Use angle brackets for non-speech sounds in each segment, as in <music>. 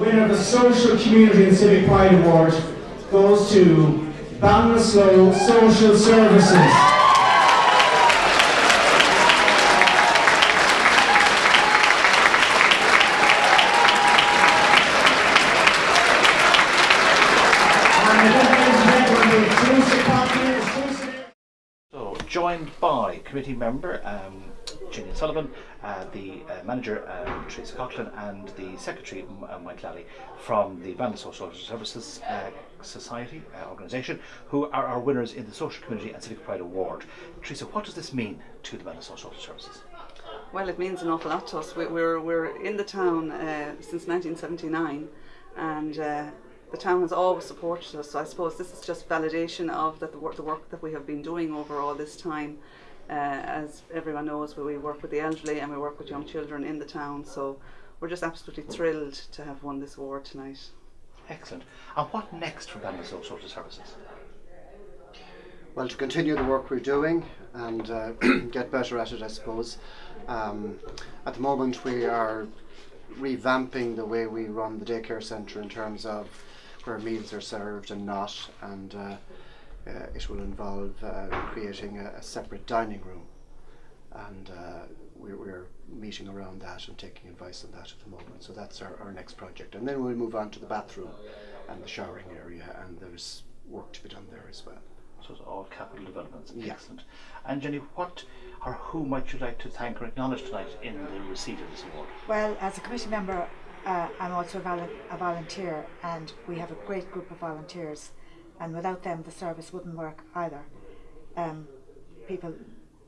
winner of the Social Community and Civic Pride Award goes to Ballinasloe Social Services. Joined by committee member um, Gillian Sullivan, uh, the uh, manager um, Teresa Coughlin, and the secretary uh, Mike Lally from the Bandle Social Services Society organisation, who are our winners in the Social Community and Civic Pride Award. Teresa, what does this mean to the Bandle Social Services? Well, it means an awful lot to us. We, we're, we're in the town uh, since 1979 and uh, the town has always supported us. So I suppose this is just validation of the work, the work that we have been doing over all this time. Uh, as everyone knows, we, we work with the elderly and we work with young children in the town. So we're just absolutely thrilled to have won this award tonight. Excellent. And what next for Bandle Social Services? Well, to continue the work we're doing and uh, <clears throat> get better at it, I suppose. Um, at the moment, we are revamping the way we run the daycare centre in terms of where meals are served and not, and uh, uh, it will involve uh, creating a, a separate dining room. And uh, we're, we're meeting around that and taking advice on that at the moment. So that's our, our next project. And then we'll move on to the bathroom and the showering area, and there's work to be done there as well. So it's all capital developments. Yeah. Excellent. And Jenny, what or who might you like to thank or acknowledge tonight in the receipt of this award? Well, as a committee member, uh, I'm also a, vol- a volunteer, and we have a great group of volunteers, and without them, the service wouldn't work either. Um, people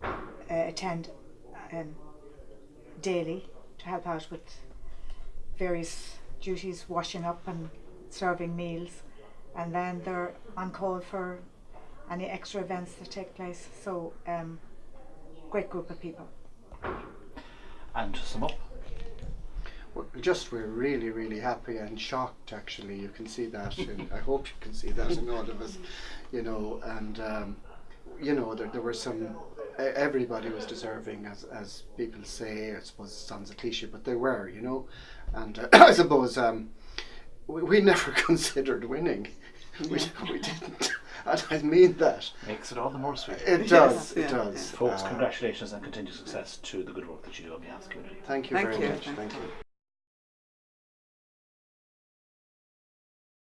uh, attend um, daily to help out with various duties, washing up and serving meals, and then they're on call for any extra events that take place. So, um, great group of people. And to sum up, just we're really really happy and shocked actually. You can see that in, I hope you can see that in all of us you know and um, you know there, there were some everybody was deserving as, as people say I suppose it sounds a cliche but they were you know? And uh, <coughs> I suppose um, we, we never <laughs> considered winning. We, we didn't. <laughs> And I mean that. Makes it all the more sweet. it does Yes, it yeah, does. Folks, Uh, congratulations and continued success to the good work that you do on behalf of the community. thank you Thank very you. much. Thank thank you. you